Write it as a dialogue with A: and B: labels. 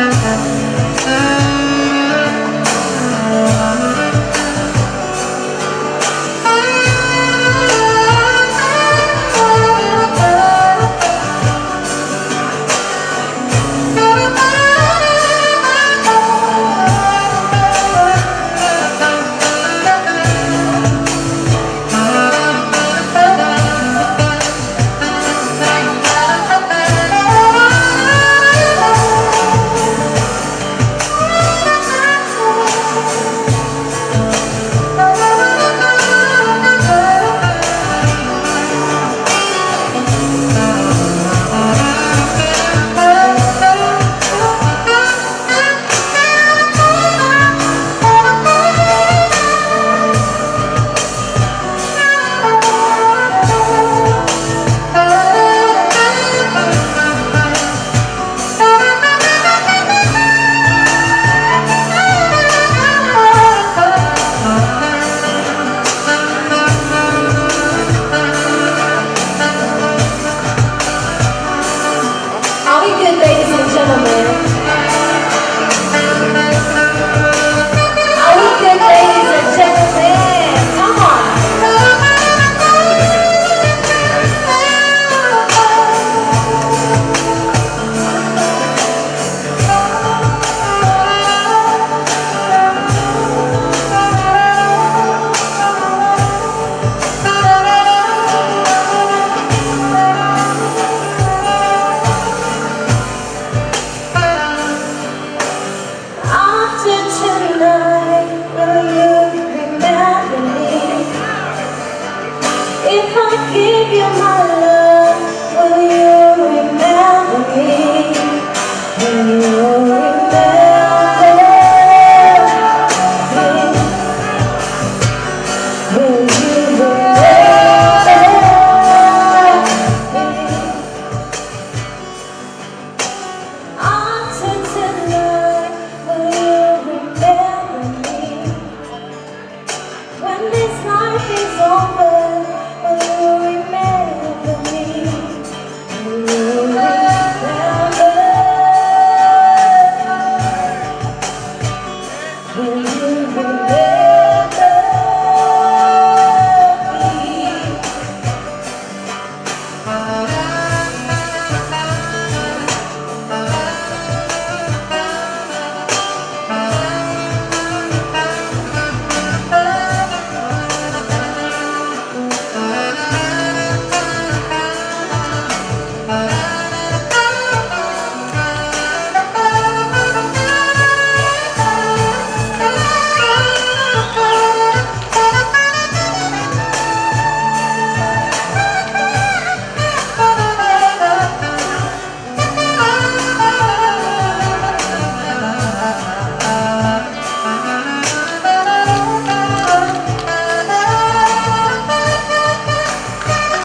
A: Uh, uh.